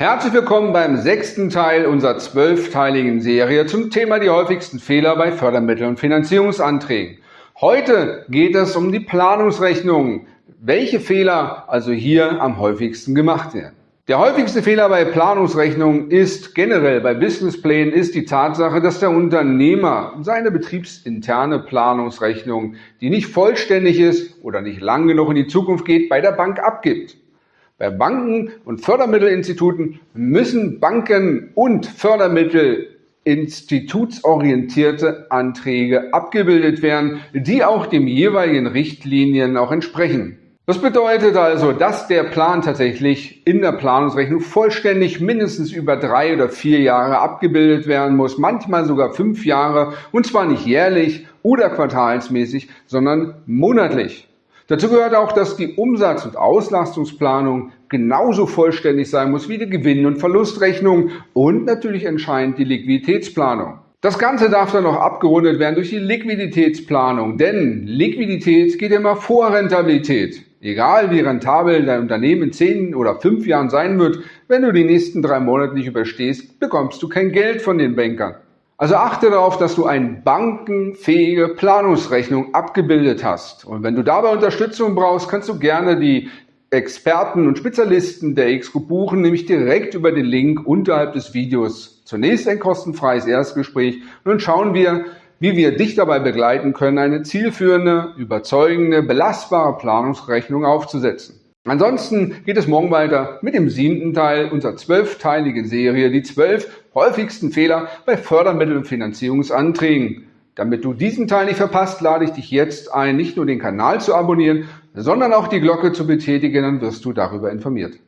Herzlich willkommen beim sechsten Teil unserer zwölfteiligen Serie zum Thema die häufigsten Fehler bei Fördermitteln und Finanzierungsanträgen. Heute geht es um die Planungsrechnung, welche Fehler also hier am häufigsten gemacht werden. Der häufigste Fehler bei Planungsrechnungen ist generell bei Businessplänen ist die Tatsache, dass der Unternehmer seine betriebsinterne Planungsrechnung, die nicht vollständig ist oder nicht lang genug in die Zukunft geht, bei der Bank abgibt. Bei Banken und Fördermittelinstituten müssen Banken und Fördermittel institutsorientierte Anträge abgebildet werden, die auch dem jeweiligen Richtlinien auch entsprechen. Das bedeutet also, dass der Plan tatsächlich in der Planungsrechnung vollständig mindestens über drei oder vier Jahre abgebildet werden muss, manchmal sogar fünf Jahre und zwar nicht jährlich oder quartalsmäßig, sondern monatlich. Dazu gehört auch, dass die Umsatz- und Auslastungsplanung genauso vollständig sein muss wie die Gewinn- und Verlustrechnung und natürlich entscheidend die Liquiditätsplanung. Das Ganze darf dann noch abgerundet werden durch die Liquiditätsplanung, denn Liquidität geht immer vor Rentabilität. Egal wie rentabel dein Unternehmen in zehn oder fünf Jahren sein wird, wenn du die nächsten drei Monate nicht überstehst, bekommst du kein Geld von den Bankern. Also achte darauf, dass du eine bankenfähige Planungsrechnung abgebildet hast. Und wenn du dabei Unterstützung brauchst, kannst du gerne die Experten und Spezialisten der X-Group buchen, nämlich direkt über den Link unterhalb des Videos. Zunächst ein kostenfreies Erstgespräch und dann schauen wir, wie wir dich dabei begleiten können, eine zielführende, überzeugende, belastbare Planungsrechnung aufzusetzen. Ansonsten geht es morgen weiter mit dem siebten Teil unserer zwölfteiligen Serie, die zwölf häufigsten Fehler bei Fördermittel- und Finanzierungsanträgen. Damit du diesen Teil nicht verpasst, lade ich dich jetzt ein, nicht nur den Kanal zu abonnieren, sondern auch die Glocke zu betätigen, dann wirst du darüber informiert.